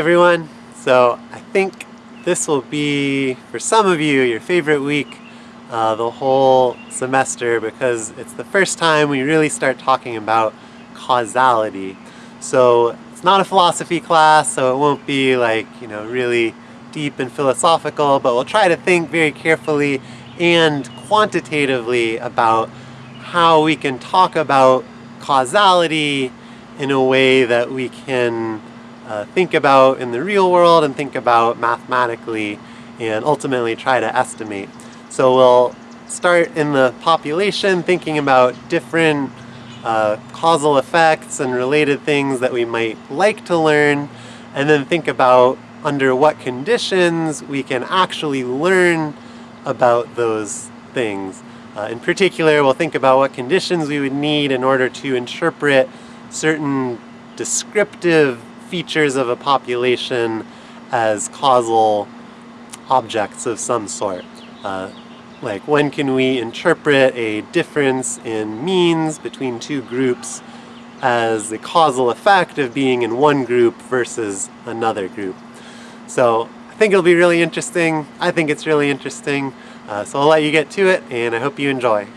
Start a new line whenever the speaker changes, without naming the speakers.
everyone. So I think this will be, for some of you, your favorite week uh, the whole semester because it's the first time we really start talking about causality. So it's not a philosophy class, so it won't be like, you know, really deep and philosophical, but we'll try to think very carefully and quantitatively about how we can talk about causality in a way that we can uh, think about in the real world and think about mathematically and ultimately try to estimate. So we'll start in the population thinking about different uh, causal effects and related things that we might like to learn and then think about under what conditions we can actually learn about those things. Uh, in particular, we'll think about what conditions we would need in order to interpret certain descriptive features of a population as causal objects of some sort. Uh, like when can we interpret a difference in means between two groups as the causal effect of being in one group versus another group. So I think it'll be really interesting. I think it's really interesting. Uh, so I'll let you get to it and I hope you enjoy.